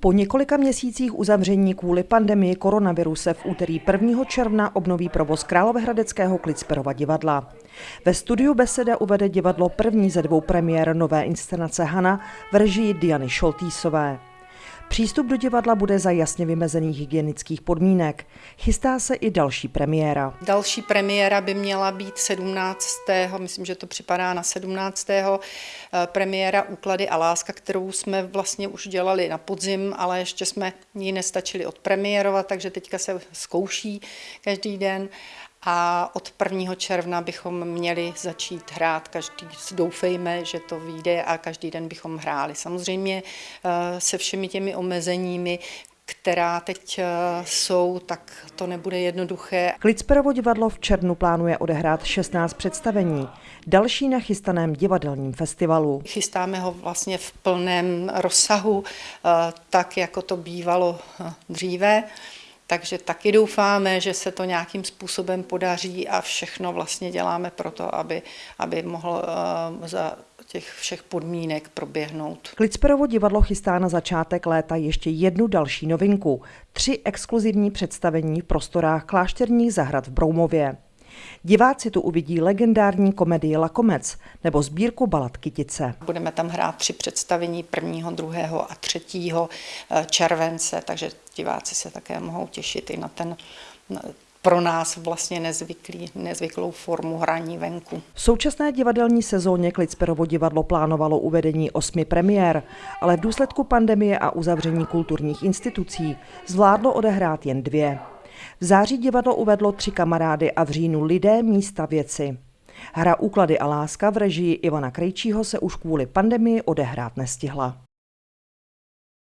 Po několika měsících uzavření kvůli pandemii koronaviru se v úterý 1. června obnoví provoz Královéhradeckého Klicperova divadla. Ve studiu Beseda uvede divadlo první ze dvou premiér nové inscenace Hana v režii Diany Šoltýsové. Přístup do divadla bude za jasně vymezených hygienických podmínek. Chystá se i další premiéra. Další premiéra by měla být 17. myslím, že to připadá na 17. Eh, premiéra Úklady a láska, kterou jsme vlastně už dělali na podzim, ale ještě jsme ji nestačili odpremiérovat, takže teďka se zkouší každý den a od 1. června bychom měli začít hrát každý, doufejme, že to vyjde a každý den bychom hráli. Samozřejmě eh, se všemi těmi omezeními, která teď eh, jsou, tak to nebude jednoduché. Klicperovo divadlo v červnu plánuje odehrát 16 představení. Další na chystaném divadelním festivalu. Chystáme ho vlastně v plném rozsahu, eh, tak jako to bývalo dříve. Takže taky doufáme, že se to nějakým způsobem podaří a všechno vlastně děláme pro to, aby, aby mohl uh, za těch všech podmínek proběhnout. Klicperovo divadlo chystá na začátek léta ještě jednu další novinku. Tři exkluzivní představení v prostorách klášterních zahrad v Broumově. Diváci tu uvidí legendární komedii Lakomec nebo sbírku balad Kytice. Budeme tam hrát tři představení 1., 2. a 3. Eh, července, takže diváci se také mohou těšit i na ten pro nás vlastně nezvyklý, nezvyklou formu hraní venku. V současné divadelní sezóně Klicperovo divadlo plánovalo uvedení osmi premiér, ale v důsledku pandemie a uzavření kulturních institucí zvládlo odehrát jen dvě. V září divadlo uvedlo tři kamarády a v říjnu lidé, místa, věci. Hra Úklady a láska v režii Ivana Krejčího se už kvůli pandemii odehrát nestihla.